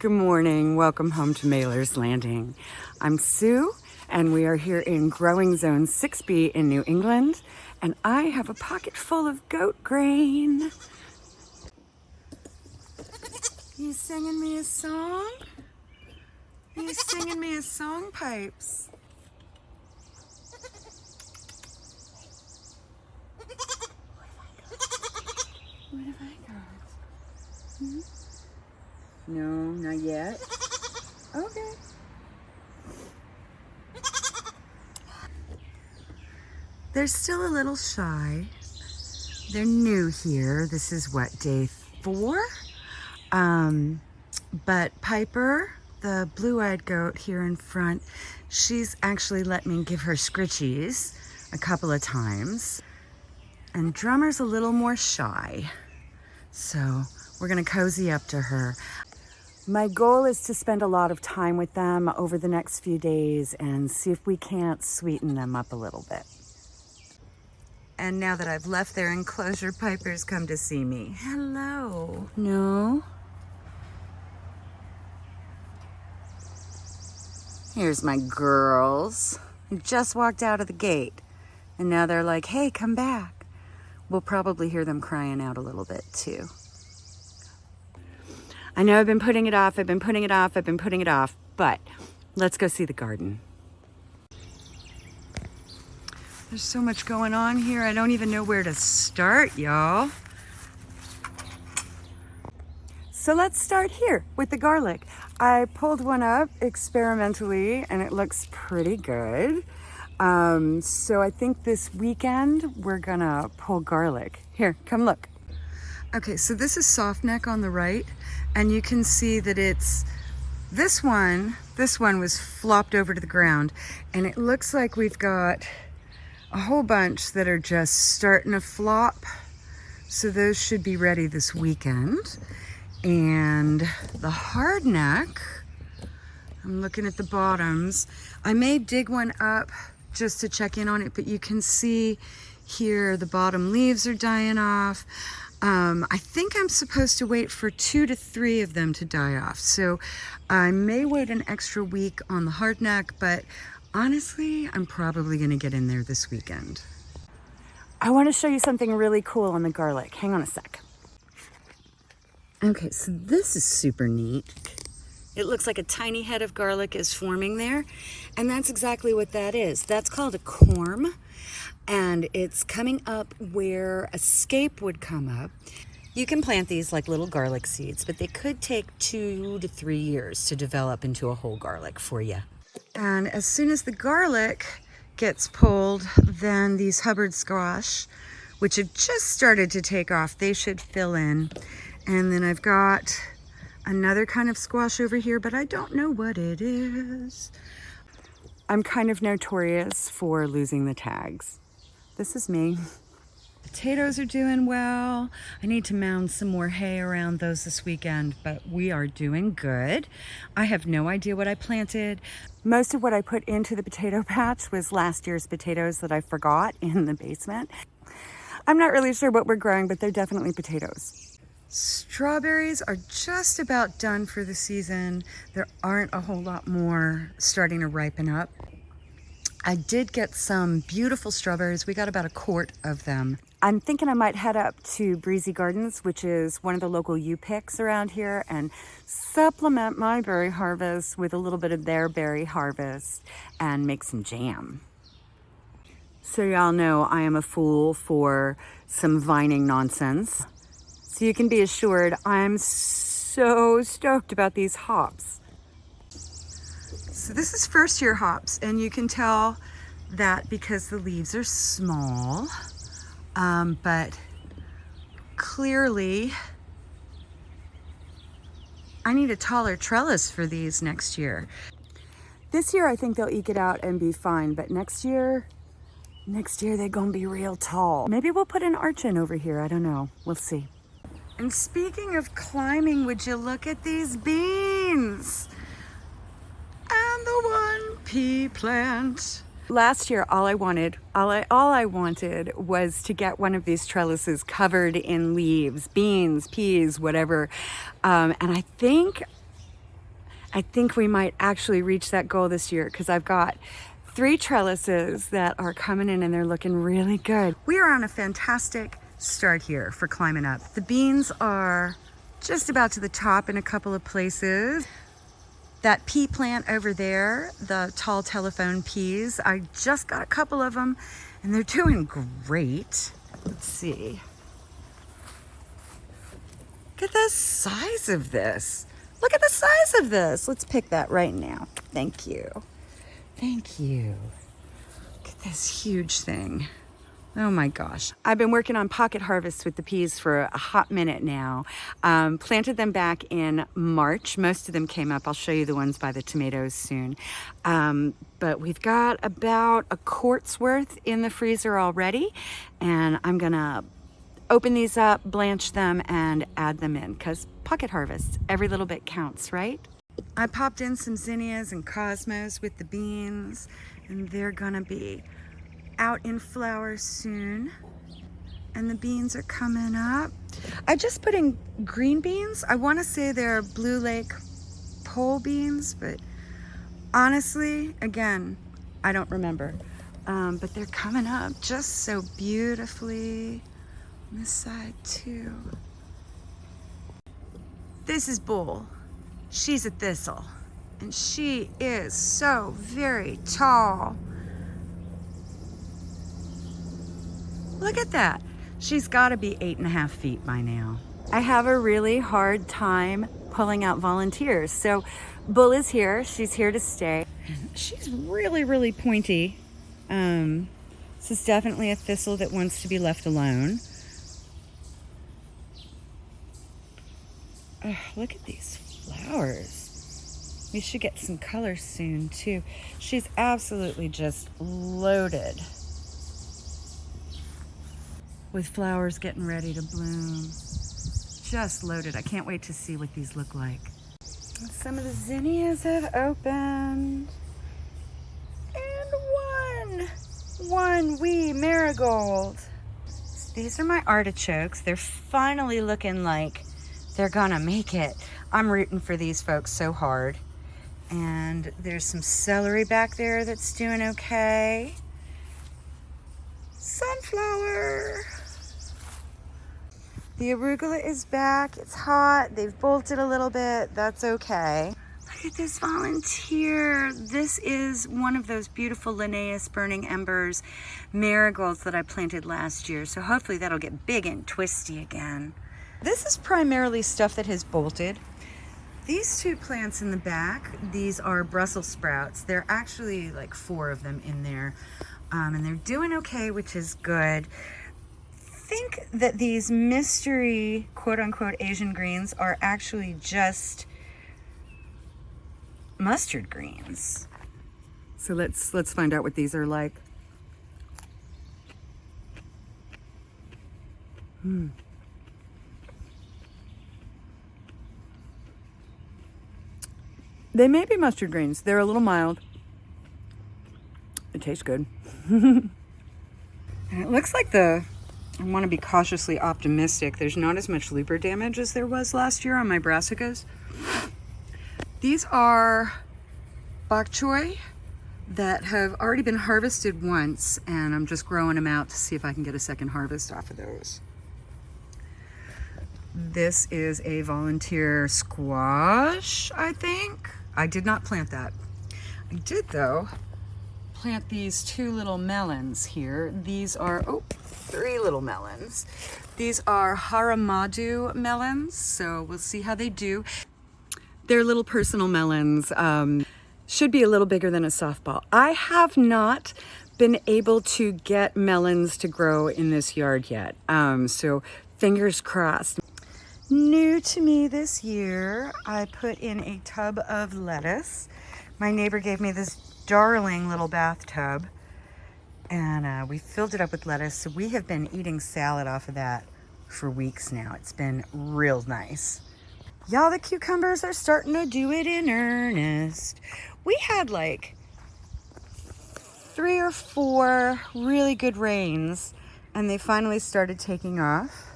Good morning. Welcome home to Mailer's Landing. I'm Sue, and we are here in Growing Zone 6B in New England, and I have a pocket full of goat grain. You singing me a song? You singing me a song, Pipes? What have I got? Hmm? No, not yet. Okay. They're still a little shy. They're new here. This is what, day four? Um, but Piper, the blue-eyed goat here in front, she's actually let me give her scritchies a couple of times. And Drummer's a little more shy. So we're gonna cozy up to her. My goal is to spend a lot of time with them over the next few days and see if we can't sweeten them up a little bit. And now that I've left their enclosure, Piper's come to see me. Hello. No? Here's my girls. Just walked out of the gate. And now they're like, hey, come back. We'll probably hear them crying out a little bit too. I know I've been putting it off, I've been putting it off, I've been putting it off, but let's go see the garden. There's so much going on here, I don't even know where to start, y'all. So let's start here with the garlic. I pulled one up experimentally and it looks pretty good. Um, so I think this weekend we're gonna pull garlic. Here, come look. Okay, so this is soft neck on the right and you can see that it's this one this one was flopped over to the ground and it looks like we've got a whole bunch that are just starting to flop. So those should be ready this weekend. And the hardneck I'm looking at the bottoms. I may dig one up just to check in on it but you can see here the bottom leaves are dying off um, I think I'm supposed to wait for two to three of them to die off. So I may wait an extra week on the hardneck, but honestly, I'm probably gonna get in there this weekend. I wanna show you something really cool on the garlic. Hang on a sec. Okay, so this is super neat. It looks like a tiny head of garlic is forming there. And that's exactly what that is. That's called a corm and it's coming up where a scape would come up. You can plant these like little garlic seeds, but they could take two to three years to develop into a whole garlic for you. And as soon as the garlic gets pulled, then these Hubbard squash, which have just started to take off, they should fill in. And then I've got another kind of squash over here, but I don't know what it is. I'm kind of notorious for losing the tags. This is me. Potatoes are doing well. I need to mound some more hay around those this weekend, but we are doing good. I have no idea what I planted. Most of what I put into the potato patch was last year's potatoes that I forgot in the basement. I'm not really sure what we're growing, but they're definitely potatoes. Strawberries are just about done for the season. There aren't a whole lot more starting to ripen up. I did get some beautiful strawberries. We got about a quart of them. I'm thinking I might head up to Breezy Gardens, which is one of the local U-picks around here, and supplement my berry harvest with a little bit of their berry harvest and make some jam. So y'all know I am a fool for some vining nonsense. So you can be assured I'm so stoked about these hops. So this is first year hops and you can tell that because the leaves are small, um, but clearly I need a taller trellis for these next year. This year I think they'll eke it out and be fine, but next year, next year they're gonna be real tall. Maybe we'll put an arch in over here, I don't know, we'll see. And speaking of climbing, would you look at these beans? The one pea plant. Last year, all I wanted, all I, all I wanted was to get one of these trellises covered in leaves, beans, peas, whatever. Um, and I think I think we might actually reach that goal this year because I've got three trellises that are coming in and they're looking really good. We are on a fantastic start here for climbing up. The beans are just about to the top in a couple of places. That pea plant over there, the tall telephone peas, I just got a couple of them and they're doing great. Let's see. Look at the size of this. Look at the size of this. Let's pick that right now. Thank you. Thank you. Look at this huge thing. Oh my gosh. I've been working on pocket harvests with the peas for a hot minute now. Um, planted them back in March. Most of them came up. I'll show you the ones by the tomatoes soon. Um, but we've got about a quart's worth in the freezer already. And I'm gonna open these up, blanch them, and add them in because pocket harvests, every little bit counts, right? I popped in some zinnias and cosmos with the beans and they're gonna be out in flower soon. And the beans are coming up. I just put in green beans. I wanna say they're Blue Lake pole beans, but honestly, again, I don't remember. Um, but they're coming up just so beautifully on this side too. This is Bull. She's a thistle and she is so very tall. Look at that. She's gotta be eight and a half feet by now. I have a really hard time pulling out volunteers. So Bull is here, she's here to stay. She's really, really pointy. Um, this is definitely a thistle that wants to be left alone. Oh, look at these flowers. We should get some color soon too. She's absolutely just loaded with flowers getting ready to bloom. Just loaded. I can't wait to see what these look like. Some of the zinnias have opened. And one, one wee marigold. These are my artichokes. They're finally looking like they're gonna make it. I'm rooting for these folks so hard. And there's some celery back there that's doing okay. Sunflower. The arugula is back. It's hot. They've bolted a little bit. That's okay. Look at this volunteer. This is one of those beautiful Linnaeus Burning Embers marigolds that I planted last year. So hopefully that'll get big and twisty again. This is primarily stuff that has bolted. These two plants in the back, these are Brussels sprouts. There are actually like four of them in there. Um, and they're doing okay, which is good. Think that these mystery quote unquote Asian greens are actually just mustard greens. So let's let's find out what these are like. Hmm. They may be mustard greens. They're a little mild. It tastes good. and it looks like the, I want to be cautiously optimistic. There's not as much leaper damage as there was last year on my brassicas. These are bok choy that have already been harvested once and I'm just growing them out to see if I can get a second harvest off of those. This is a volunteer squash, I think. I did not plant that. I did though plant these two little melons here. These are, oh, three little melons. These are Haramadu melons, so we'll see how they do. They're little personal melons. Um, should be a little bigger than a softball. I have not been able to get melons to grow in this yard yet. Um, so fingers crossed. New to me this year, I put in a tub of lettuce. My neighbor gave me this darling little bathtub and uh, we filled it up with lettuce. So we have been eating salad off of that for weeks now. It's been real nice. Y'all, the cucumbers are starting to do it in earnest. We had like three or four really good rains and they finally started taking off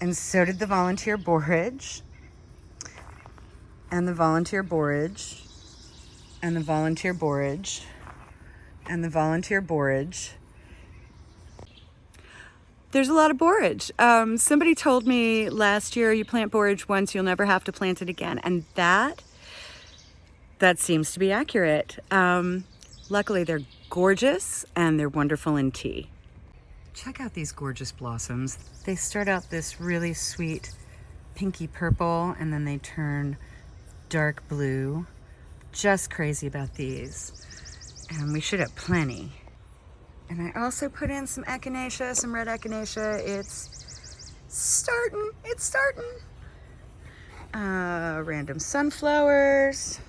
and so did the volunteer borage. and the volunteer borage and the volunteer borage and the volunteer borage. There's a lot of borage. Um, somebody told me last year you plant borage once, you'll never have to plant it again. And that, that seems to be accurate. Um, luckily they're gorgeous and they're wonderful in tea. Check out these gorgeous blossoms. They start out this really sweet pinky purple and then they turn dark blue. Just crazy about these. And we should have plenty. And I also put in some echinacea, some red echinacea. It's starting, it's starting. Uh, random sunflowers.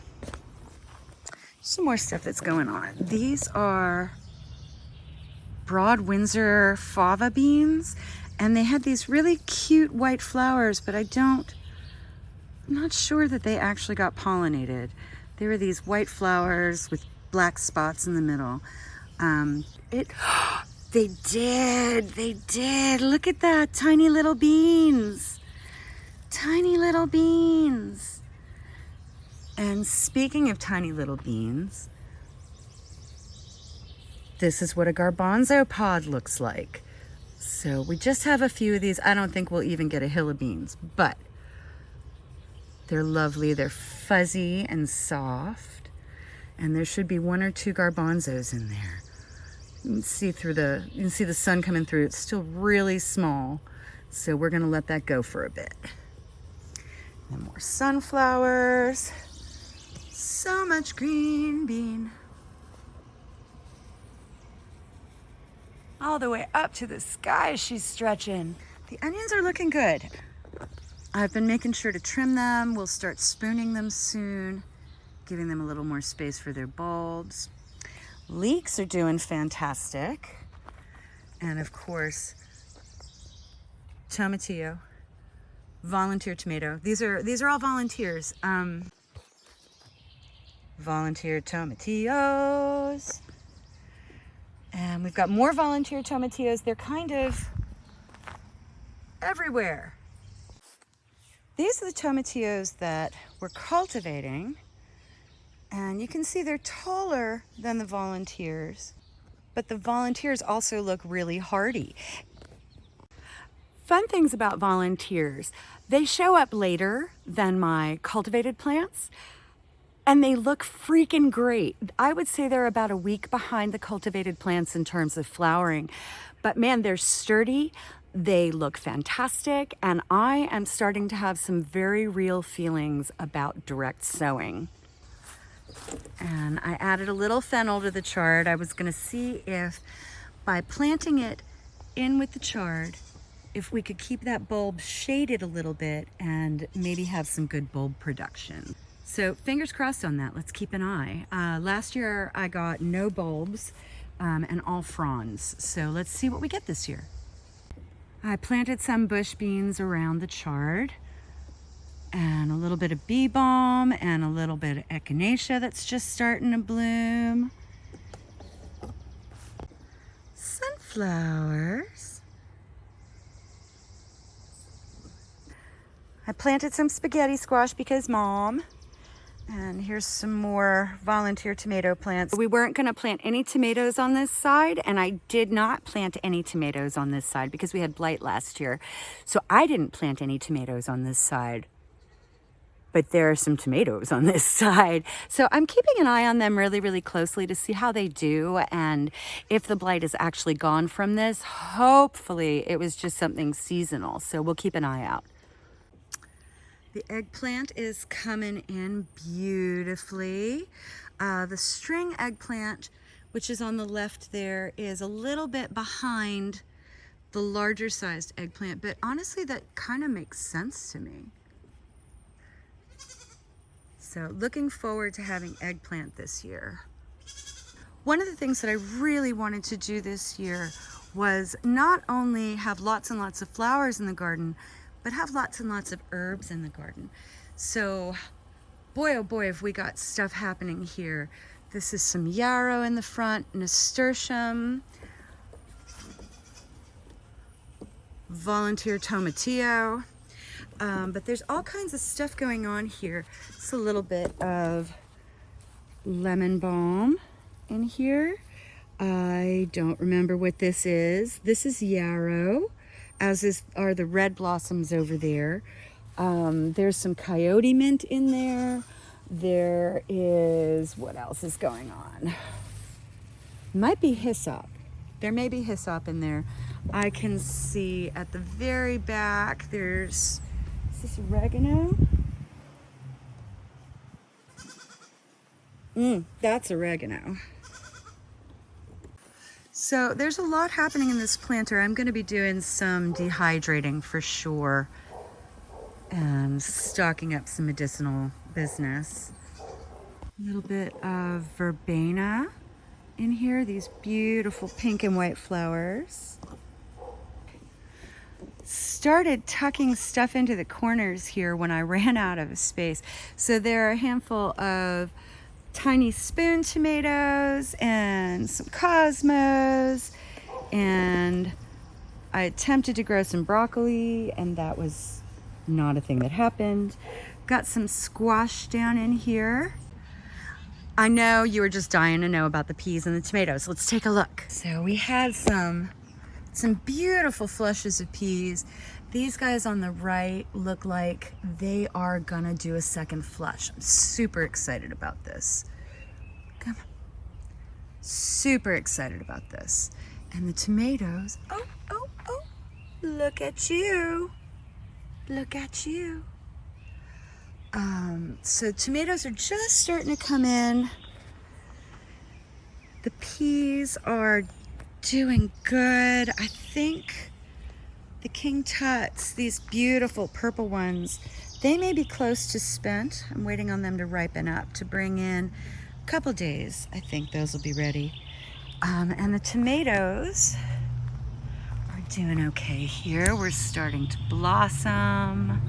Some more stuff that's going on. These are broad Windsor fava beans and they had these really cute white flowers, but I don't, I'm not sure that they actually got pollinated. They were these white flowers with black spots in the middle. Um, it, they did, they did. Look at that, tiny little beans. Tiny little beans. And speaking of tiny little beans, this is what a garbanzo pod looks like. So we just have a few of these. I don't think we'll even get a hill of beans, but they're lovely. They're fuzzy and soft. And there should be one or two garbanzos in there. You can see through the, you can see the sun coming through. It's still really small. So we're gonna let that go for a bit. And more sunflowers. So much green bean. all the way up to the sky she's stretching. The onions are looking good. I've been making sure to trim them. We'll start spooning them soon, giving them a little more space for their bulbs. Leeks are doing fantastic. And of course, tomatillo, volunteer tomato. These are these are all volunteers. Um, volunteer tomatillos. And we've got more volunteer tomatillos. They're kind of everywhere. These are the tomatillos that we're cultivating. And you can see they're taller than the volunteers. But the volunteers also look really hardy. Fun things about volunteers. They show up later than my cultivated plants and they look freaking great. I would say they're about a week behind the cultivated plants in terms of flowering, but man, they're sturdy. They look fantastic, and I am starting to have some very real feelings about direct sowing. And I added a little fennel to the chard. I was gonna see if by planting it in with the chard, if we could keep that bulb shaded a little bit and maybe have some good bulb production. So fingers crossed on that. Let's keep an eye. Uh, last year I got no bulbs um, and all fronds. So let's see what we get this year. I planted some bush beans around the chard and a little bit of bee balm and a little bit of echinacea that's just starting to bloom. Sunflowers. I planted some spaghetti squash because mom and here's some more volunteer tomato plants. We weren't gonna plant any tomatoes on this side and I did not plant any tomatoes on this side because we had blight last year. So I didn't plant any tomatoes on this side but there are some tomatoes on this side. So I'm keeping an eye on them really, really closely to see how they do and if the blight is actually gone from this. Hopefully it was just something seasonal, so we'll keep an eye out. The eggplant is coming in beautifully. Uh, the string eggplant, which is on the left there, is a little bit behind the larger sized eggplant, but honestly, that kind of makes sense to me. So looking forward to having eggplant this year. One of the things that I really wanted to do this year was not only have lots and lots of flowers in the garden, but have lots and lots of herbs in the garden. So boy, oh boy, have we got stuff happening here. This is some yarrow in the front, nasturtium, volunteer tomatillo. Um, but there's all kinds of stuff going on here. It's a little bit of lemon balm in here. I don't remember what this is. This is yarrow, as is are the red blossoms over there. Um, there's some coyote mint in there. There is, what else is going on? Might be hyssop. There may be hyssop in there. I can see at the very back, there's, this oregano? Mmm, that's oregano. So there's a lot happening in this planter. I'm gonna be doing some dehydrating for sure and stocking up some medicinal business. A little bit of verbena in here, these beautiful pink and white flowers. Started tucking stuff into the corners here when I ran out of space. So there are a handful of tiny spoon tomatoes and some cosmos and I attempted to grow some broccoli and that was not a thing that happened. Got some squash down in here. I know you were just dying to know about the peas and the tomatoes. Let's take a look. So we had some, some beautiful flushes of peas. These guys on the right look like they are gonna do a second flush. I'm super excited about this. Come on. Super excited about this. And the tomatoes, oh, oh, oh, look at you. Look at you. Um, so tomatoes are just starting to come in. The peas are doing good. I think the King Tuts, these beautiful purple ones, they may be close to spent. I'm waiting on them to ripen up to bring in a couple days. I think those will be ready. Um, and the tomatoes, are doing okay here. We're starting to blossom.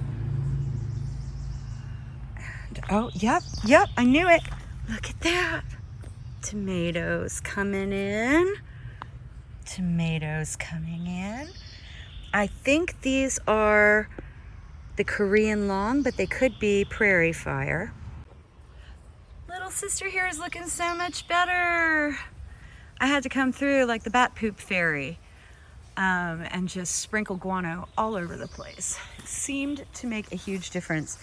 And, oh, yep, yep, I knew it. Look at that. Tomatoes coming in. Tomatoes coming in. I think these are the Korean long, but they could be prairie fire. Little sister here is looking so much better. I had to come through like the bat poop fairy um, and just sprinkle guano all over the place. It seemed to make a huge difference.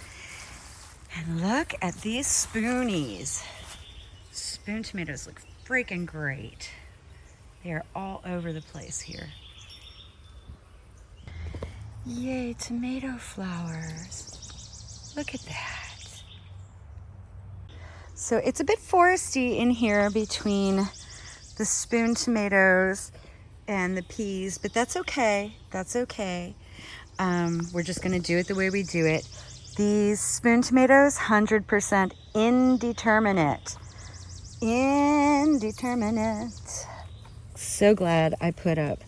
And look at these spoonies. Spoon tomatoes look freaking great. They are all over the place here. Yay, tomato flowers. Look at that. So it's a bit foresty in here between the spoon tomatoes and the peas, but that's okay. That's okay. Um, we're just gonna do it the way we do it. These spoon tomatoes, 100% indeterminate. Indeterminate. So glad I put up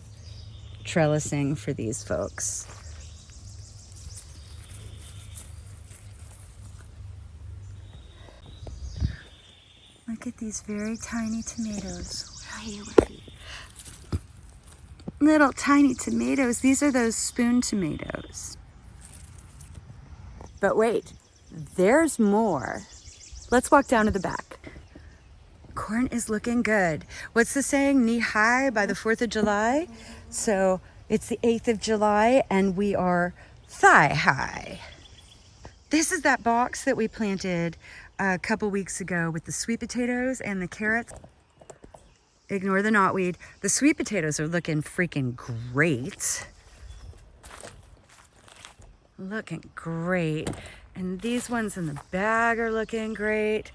trellising for these folks. Look at these very tiny tomatoes. Where are you? Where are you? little tiny tomatoes. These are those spoon tomatoes. But wait, there's more. Let's walk down to the back. Corn is looking good. What's the saying? Knee high by the 4th of July? So it's the 8th of July and we are thigh high. This is that box that we planted a couple weeks ago with the sweet potatoes and the carrots. Ignore the knotweed. The sweet potatoes are looking freaking great. Looking great. And these ones in the bag are looking great.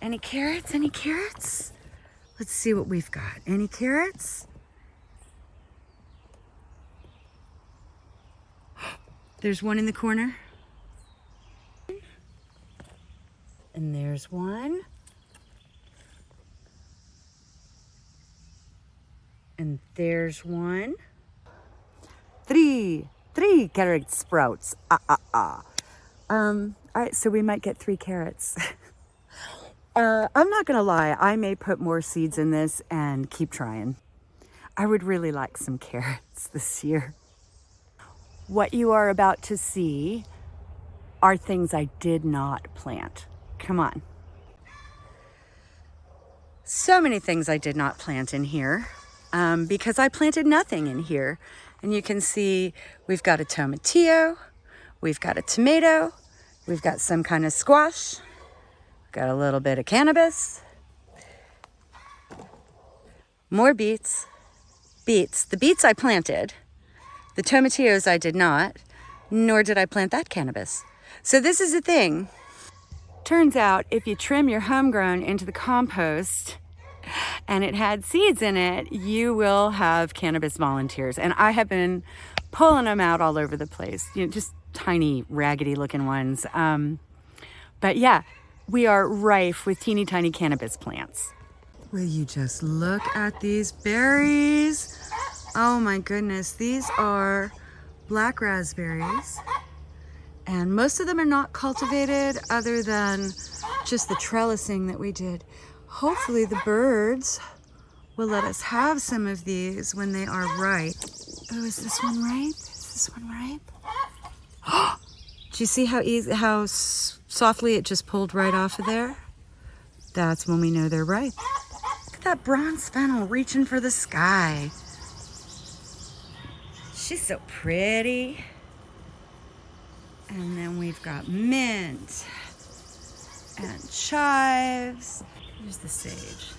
Any carrots? Any carrots? Let's see what we've got. Any carrots? There's one in the corner. And there's one. And there's one. Three, three carrot sprouts. Ah, ah, ah. Um, all right, so we might get three carrots. uh, I'm not gonna lie, I may put more seeds in this and keep trying. I would really like some carrots this year. What you are about to see are things I did not plant. Come on. So many things I did not plant in here um, because I planted nothing in here. And you can see we've got a tomatillo, we've got a tomato, we've got some kind of squash, got a little bit of cannabis, more beets, beets. The beets I planted, the tomatillos I did not, nor did I plant that cannabis. So this is the thing. Turns out if you trim your homegrown into the compost and it had seeds in it, you will have cannabis volunteers. And I have been pulling them out all over the place, you know, just tiny raggedy looking ones. Um, but yeah, we are rife with teeny tiny cannabis plants. Will you just look at these berries? Oh my goodness, these are black raspberries. And most of them are not cultivated other than just the trellising that we did. Hopefully the birds will let us have some of these when they are ripe. Oh, is this one ripe? Is this one ripe? Do you see how easy, how softly it just pulled right off of there? That's when we know they're ripe. Look at that bronze fennel reaching for the sky. She's so pretty. And then we've got mint and chives. Here's the sage.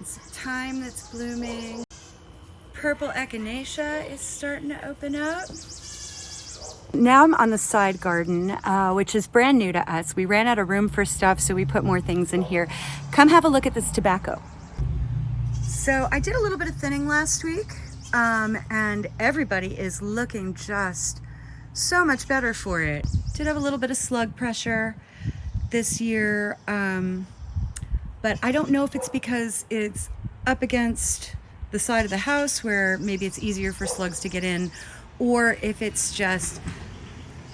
It's thyme that's blooming. Purple echinacea is starting to open up. Now I'm on the side garden, uh, which is brand new to us. We ran out of room for stuff, so we put more things in here. Come have a look at this tobacco. So I did a little bit of thinning last week. Um, and everybody is looking just so much better for it. Did have a little bit of slug pressure this year, um, but I don't know if it's because it's up against the side of the house where maybe it's easier for slugs to get in, or if it's just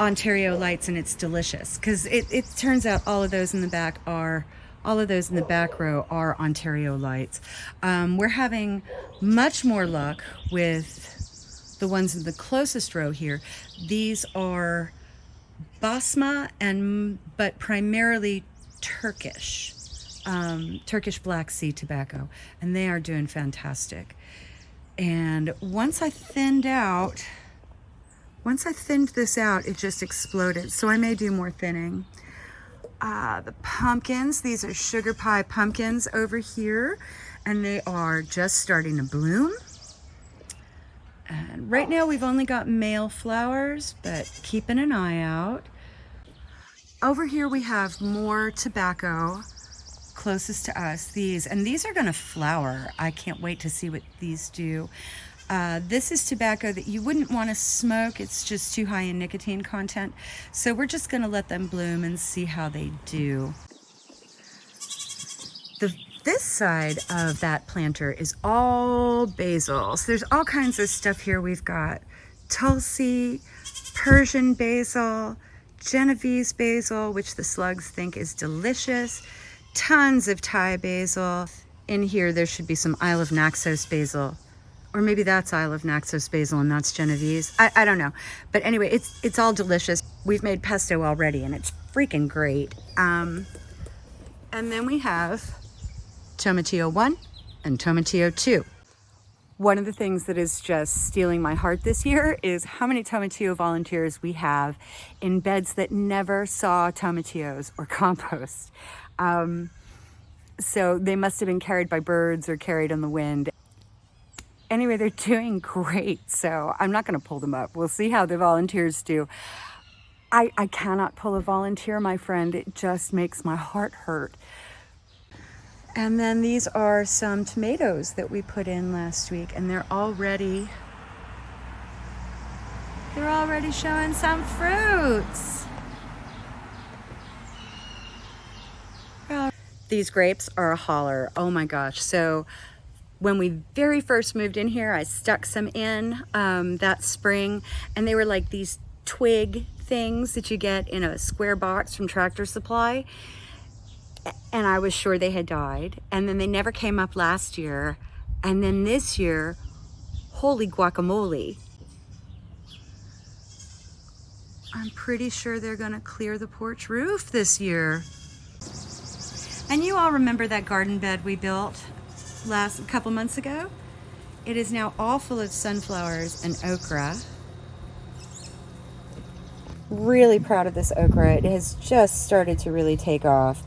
Ontario lights and it's delicious. Because it, it turns out all of those in the back are all of those in the back row are Ontario lights. Um, we're having much more luck with the ones in the closest row here. These are Basma and but primarily Turkish, um, Turkish Black Sea tobacco, and they are doing fantastic. And once I thinned out, once I thinned this out, it just exploded. So I may do more thinning. Uh, the pumpkins, these are sugar pie pumpkins over here, and they are just starting to bloom. And right now we've only got male flowers, but keeping an eye out. Over here we have more tobacco closest to us, these, and these are gonna flower. I can't wait to see what these do. Uh, this is tobacco that you wouldn't want to smoke. It's just too high in nicotine content. So we're just going to let them bloom and see how they do. The, this side of that planter is all basil. So there's all kinds of stuff here. We've got Tulsi, Persian basil, Genovese basil, which the slugs think is delicious, tons of Thai basil. In here, there should be some Isle of Naxos basil or maybe that's Isle of Naxos basil and that's Genovese. I, I don't know. But anyway, it's it's all delicious. We've made pesto already and it's freaking great. Um, and then we have Tomatillo 1 and Tomatillo 2. One of the things that is just stealing my heart this year is how many Tomatillo volunteers we have in beds that never saw tomatillos or compost. Um, so they must have been carried by birds or carried on the wind anyway, they're doing great. So I'm not going to pull them up. We'll see how the volunteers do. I, I cannot pull a volunteer, my friend. It just makes my heart hurt. And then these are some tomatoes that we put in last week and they're already, they're already showing some fruits. These grapes are a holler. Oh my gosh. So when we very first moved in here, I stuck some in um, that spring and they were like these twig things that you get in a square box from Tractor Supply. And I was sure they had died. And then they never came up last year. And then this year, holy guacamole. I'm pretty sure they're gonna clear the porch roof this year. And you all remember that garden bed we built last couple months ago? It is now all full of sunflowers and okra. Really proud of this okra. It has just started to really take off.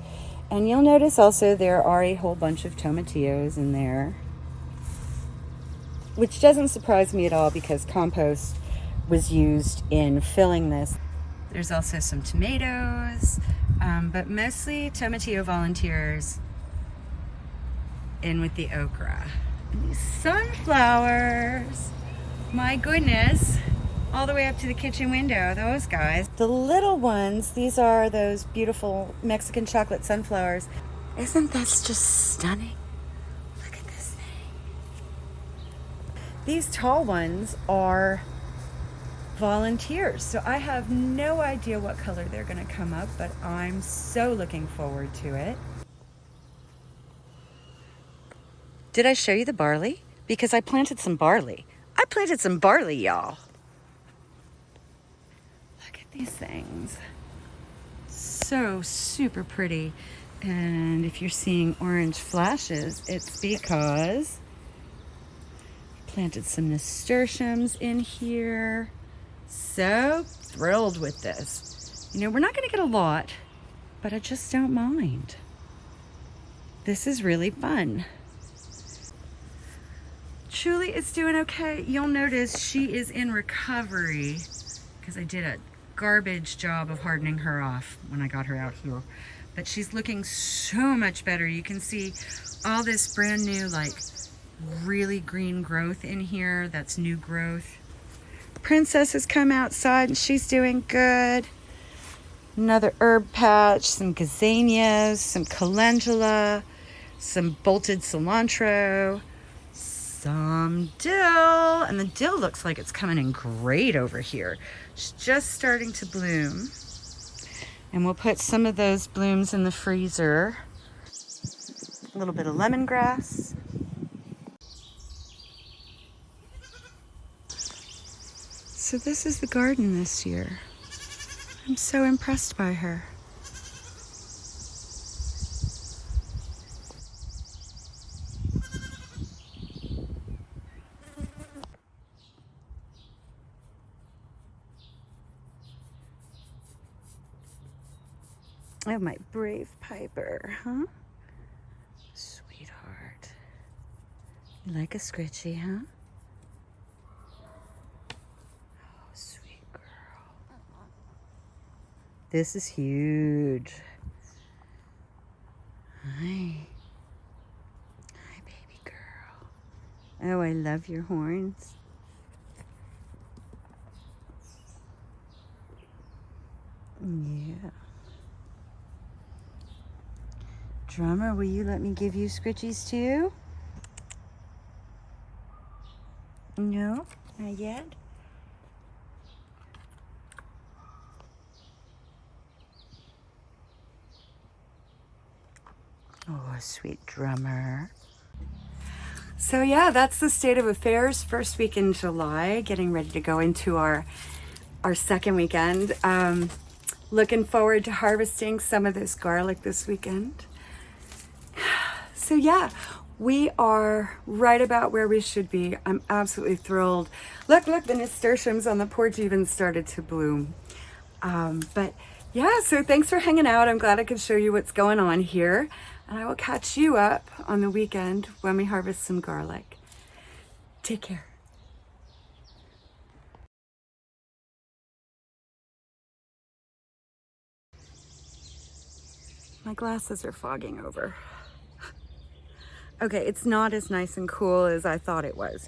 And you'll notice also there are a whole bunch of tomatillos in there, which doesn't surprise me at all because compost was used in filling this. There's also some tomatoes, um, but mostly tomatillo volunteers in with the okra. These sunflowers, my goodness, all the way up to the kitchen window, those guys. The little ones, these are those beautiful Mexican chocolate sunflowers. Isn't this just stunning? Look at this thing. These tall ones are volunteers. So I have no idea what color they're gonna come up, but I'm so looking forward to it. Did I show you the barley? Because I planted some barley. I planted some barley, y'all. Look at these things. So super pretty. And if you're seeing orange flashes, it's because I planted some nasturtiums in here. So thrilled with this. You know, we're not gonna get a lot, but I just don't mind. This is really fun. Julie is doing okay. You'll notice she is in recovery because I did a garbage job of hardening her off when I got her out here. But she's looking so much better. You can see all this brand new, like really green growth in here. That's new growth. Princess has come outside and she's doing good. Another herb patch, some gazanias, some calendula, some bolted cilantro, some dill, and the dill looks like it's coming in great over here. It's just starting to bloom. And we'll put some of those blooms in the freezer. A little bit of lemongrass. So this is the garden this year. I'm so impressed by her. Oh, my brave Piper, huh? Sweetheart. You like a scritchy, huh? Oh, sweet girl. This is huge. Hi. Hi, baby girl. Oh, I love your horns. Yeah. Drummer, will you let me give you scritchies too? No, not yet. Oh, sweet drummer. So yeah, that's the state of affairs. First week in July, getting ready to go into our our second weekend. Um, looking forward to harvesting some of this garlic this weekend. So yeah, we are right about where we should be. I'm absolutely thrilled. Look, look, the nasturtiums on the porch even started to bloom. Um, but yeah, so thanks for hanging out. I'm glad I could show you what's going on here. And I will catch you up on the weekend when we harvest some garlic. Take care. My glasses are fogging over. Okay, it's not as nice and cool as I thought it was.